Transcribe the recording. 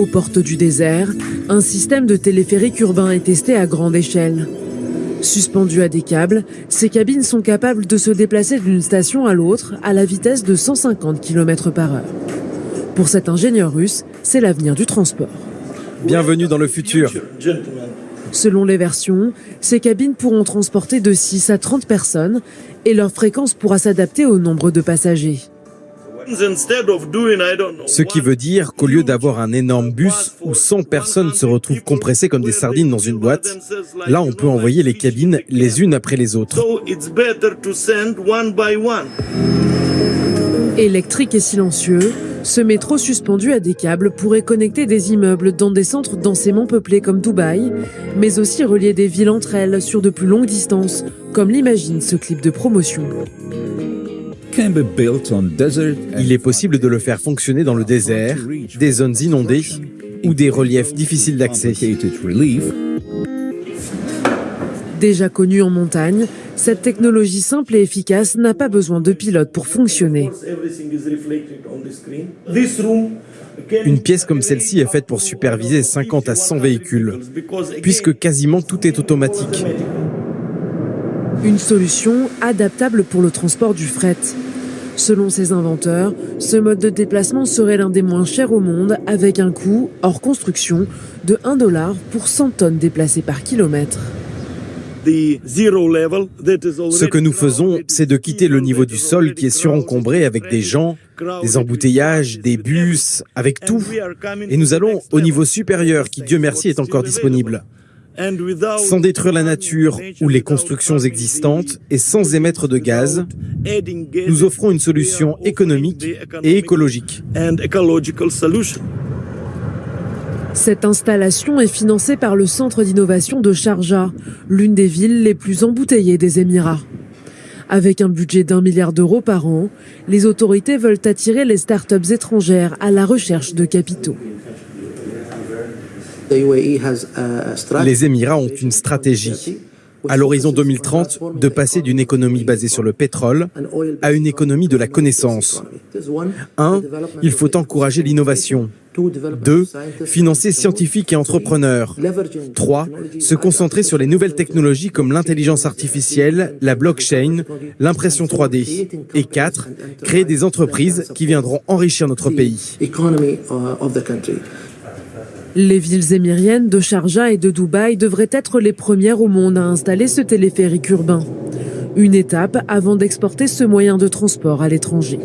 Aux portes du désert, un système de téléphérique urbain est testé à grande échelle. Suspendues à des câbles, ces cabines sont capables de se déplacer d'une station à l'autre à la vitesse de 150 km par heure. Pour cet ingénieur russe, c'est l'avenir du transport. Bienvenue dans le futur. Selon les versions, ces cabines pourront transporter de 6 à 30 personnes et leur fréquence pourra s'adapter au nombre de passagers. Ce qui veut dire qu'au lieu d'avoir un énorme bus où 100 personnes se retrouvent compressées comme des sardines dans une boîte, là on peut envoyer les cabines les unes après les autres. Électrique et silencieux, ce métro suspendu à des câbles pourrait connecter des immeubles dans des centres densément peuplés comme Dubaï, mais aussi relier des villes entre elles sur de plus longues distances, comme l'imagine ce clip de promotion. Il est possible de le faire fonctionner dans le désert, des zones inondées ou des reliefs difficiles d'accès. Déjà connue en montagne, cette technologie simple et efficace n'a pas besoin de pilote pour fonctionner. Une pièce comme celle-ci est faite pour superviser 50 à 100 véhicules, puisque quasiment tout est automatique. Une solution adaptable pour le transport du fret. Selon ses inventeurs, ce mode de déplacement serait l'un des moins chers au monde avec un coût, hors construction, de 1 dollar pour 100 tonnes déplacées par kilomètre. Ce que nous faisons, c'est de quitter le niveau du sol qui est surencombré avec des gens, des embouteillages, des bus, avec tout. Et nous allons au niveau supérieur qui, Dieu merci, est encore disponible sans détruire la nature ou les constructions existantes et sans émettre de gaz, nous offrons une solution économique et écologique. Cette installation est financée par le Centre d'innovation de Sharjah, l'une des villes les plus embouteillées des Émirats. Avec un budget d'un milliard d'euros par an, les autorités veulent attirer les start-up étrangères à la recherche de capitaux. Les Émirats ont une stratégie à l'horizon 2030 de passer d'une économie basée sur le pétrole à une économie de la connaissance. 1. Il faut encourager l'innovation. 2. Financer scientifiques et entrepreneurs. 3. Se concentrer sur les nouvelles technologies comme l'intelligence artificielle, la blockchain, l'impression 3D. Et 4. Créer des entreprises qui viendront enrichir notre pays. Les villes émiriennes de Sharjah et de Dubaï devraient être les premières au monde à installer ce téléphérique urbain. Une étape avant d'exporter ce moyen de transport à l'étranger.